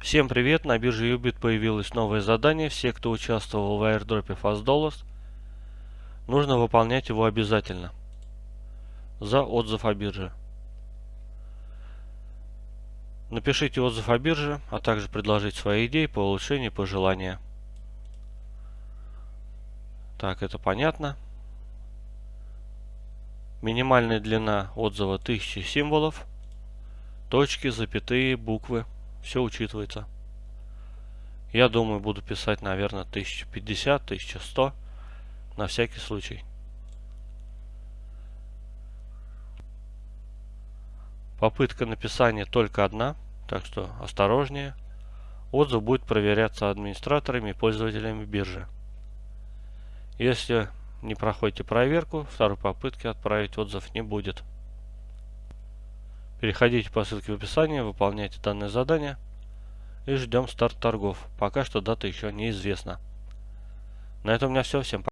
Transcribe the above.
Всем привет! На бирже Ubit появилось новое задание. Все, кто участвовал в airdropе Fast Dollars, нужно выполнять его обязательно за отзыв о бирже. Напишите отзыв о бирже, а также предложить свои идеи по улучшению пожелания. Так, это понятно. Минимальная длина отзыва 1000 символов. Точки, запятые, буквы. Все учитывается. Я думаю, буду писать, наверное, 1050, 1100. На всякий случай. Попытка написания только одна, так что осторожнее. Отзыв будет проверяться администраторами и пользователями биржи. Если не проходите проверку, второй попытки отправить отзыв не будет. Переходите по ссылке в описании, выполняйте данное задание и ждем старт торгов. Пока что дата еще неизвестна. На этом у меня все. Всем пока.